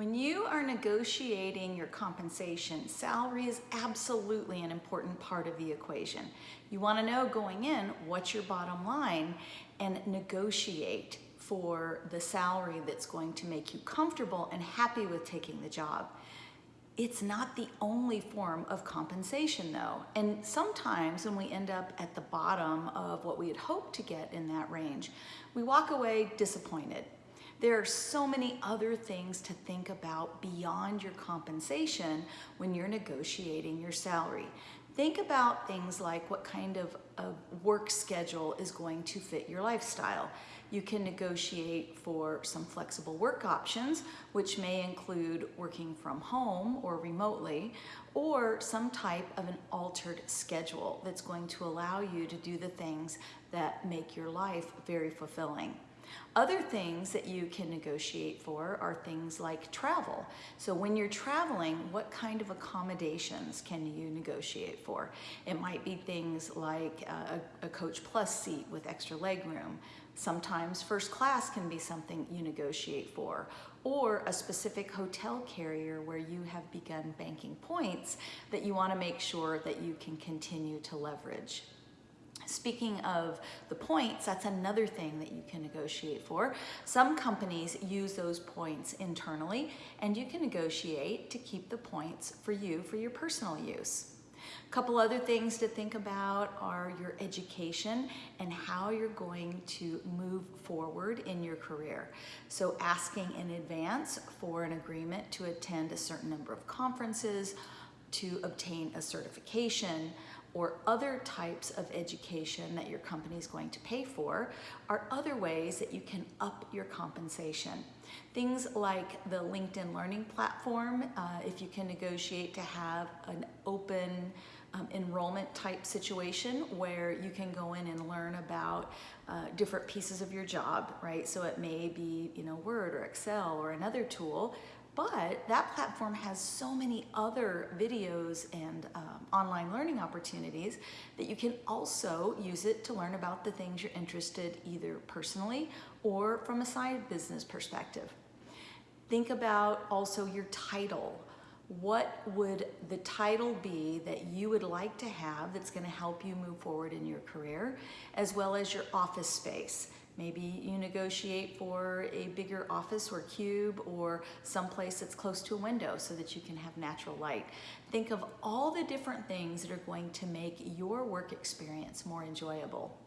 When you are negotiating your compensation, salary is absolutely an important part of the equation. You want to know going in what's your bottom line and negotiate for the salary that's going to make you comfortable and happy with taking the job. It's not the only form of compensation though. And sometimes when we end up at the bottom of what we had hoped to get in that range, we walk away disappointed there are so many other things to think about beyond your compensation when you're negotiating your salary. Think about things like what kind of a work schedule is going to fit your lifestyle. You can negotiate for some flexible work options, which may include working from home or remotely, or some type of an altered schedule that's going to allow you to do the things that make your life very fulfilling. Other things that you can negotiate for are things like travel. So when you're traveling, what kind of accommodations can you negotiate for? It might be things like uh, a, a Coach Plus seat with extra leg room. Sometimes first class can be something you negotiate for or a specific hotel carrier where you have begun banking points that you want to make sure that you can continue to leverage. Speaking of the points, that's another thing that you can negotiate for. Some companies use those points internally and you can negotiate to keep the points for you for your personal use. A couple other things to think about are your education and how you're going to move forward in your career. So asking in advance for an agreement to attend a certain number of conferences, to obtain a certification, or other types of education that your company is going to pay for are other ways that you can up your compensation. Things like the LinkedIn Learning platform, uh, if you can negotiate to have an open um, enrollment type situation where you can go in and learn about uh, different pieces of your job, right? So it may be, you know, Word or Excel or another tool but that platform has so many other videos and um, online learning opportunities that you can also use it to learn about the things you're interested either personally or from a side business perspective. Think about also your title. What would the title be that you would like to have that's going to help you move forward in your career, as well as your office space? Maybe you negotiate for a bigger office or cube or someplace that's close to a window so that you can have natural light. Think of all the different things that are going to make your work experience more enjoyable.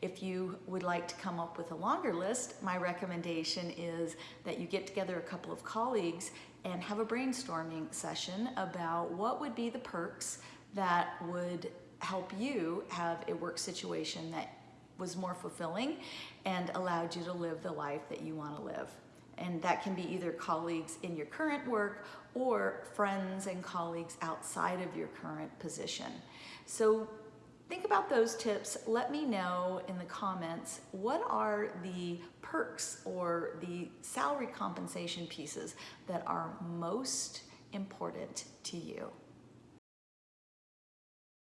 If you would like to come up with a longer list, my recommendation is that you get together a couple of colleagues and have a brainstorming session about what would be the perks that would help you have a work situation that was more fulfilling and allowed you to live the life that you want to live. And that can be either colleagues in your current work or friends and colleagues outside of your current position. So think about those tips. Let me know in the comments what are the perks or the salary compensation pieces that are most important to you.